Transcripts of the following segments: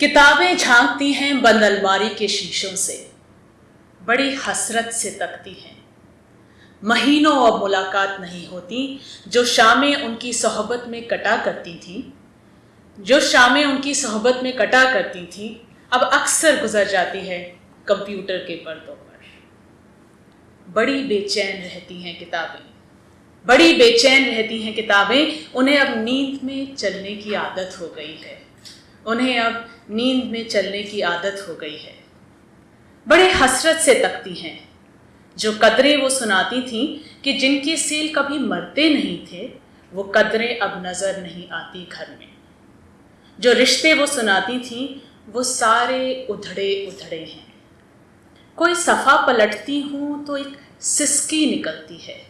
किताबें झांकती हैं बंद अलमारी के शीशों से। बड़ी हसरत से तकती हैं। महीनों अब मुलाकात नहीं होती, जो शामें उनकी सोहबत में कटा करती थी, जो शामें उनकी सोहबत में कटा करती थी, अब अक्सर गुजर जाती है कंप्यूटर के पर्दों पर। बड़ी बेचैन रहती हैं किताबें। बड़ी बेचैन रहती हैं किताबें, उन्हें अब नींद में चलने की आदत हो गई है। उन्हें अब नींद में चलने की आदत हो गई है। बड़े हसरत से तकती हैं। जो कदरें वो सुनाती थीं कि जिनके सेल कभी मरते नहीं थे, वो कदरें अब नज़र नहीं आती घर में। जो रिश्ते वो सुनाती थीं, वो सारे उधड़े उधड़े हैं। कोई सफ़ा पलटती हूँ तो एक सिसकी निकलती है।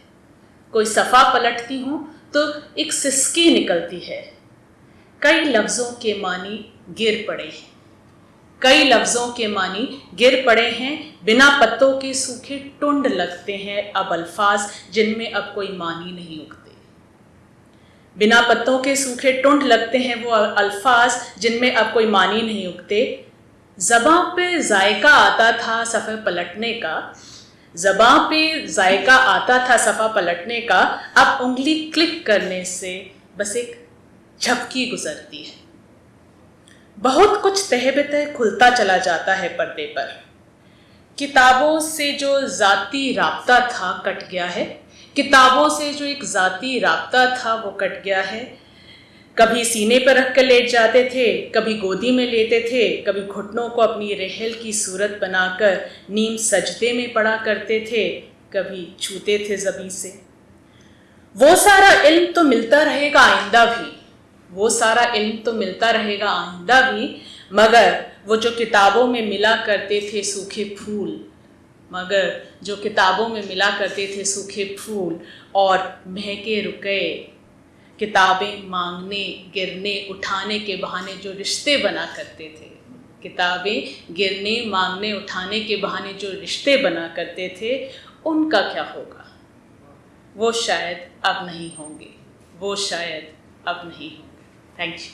कोई सफ़ा पलटती हूँ तो एक सिसकी निकलती है। कई लफ्ज़ों के मानी गिर पड़े हैं। कई लफ्ज़ों के मानी गिर पड़े हैं। बिना पत्तों के सूखे टुंड लगते हैं अब अल्फाज जिनमें अब कोई मानी नहीं उगते। बिना पत्तों के सूखे टुंड लगते हैं वो अल्फाज जिनमें अब कोई मानी नहीं उगते। जबां पे जायका आता था सफ़े पलटने का। जबां पे जायका आता था सफ़ा पलटने का। अब उंगली क्लिक करने से बस एक झपकी गुजरती है। बहुत कुछ तहबतः खुलता चला जाता है पर्दे पर। किताबों से जो ज़ाती रबता था कट गया है। किताबों से जो एक ज़ाती रबता था वो कट गया है। कभी सीने पर रख कर लेट जाते थे, कभी गोदी में लेते थे, कभी घुटनों को अपनी रहल की सूरत बनाकर नीम सजदे में पड़ा करते थे, कभी छूते थे जबी से। वो सारा इल्म तो मिलता रहेगा आइंदा भी। वो सारा इल्म तो मिलता रहेगा आइंदा भी, मगर वो जो किताबों में मिला करते थे सूखे फूल, मगर जो किताबों में मिला करते थे सूखे फूल और महके रुके, किताबें मांगने, गिरने, उठाने के बहाने जो रिश्ते बना करते थे, किताबें गिरने, मांगने, उठाने के बहाने जो रिश्ते बना करते थे, उनका क्या होगा? वो शायद अब नहीं होंगे, वो शायद अब नहीं होंगे। Thanks.